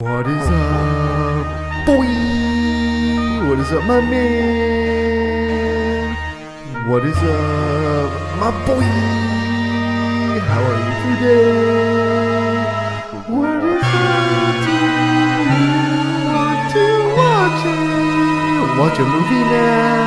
What is up, boy? What is up, my man? What is up, my boy? How are you today? What is up? Do you want to watch it? Watch a movie now.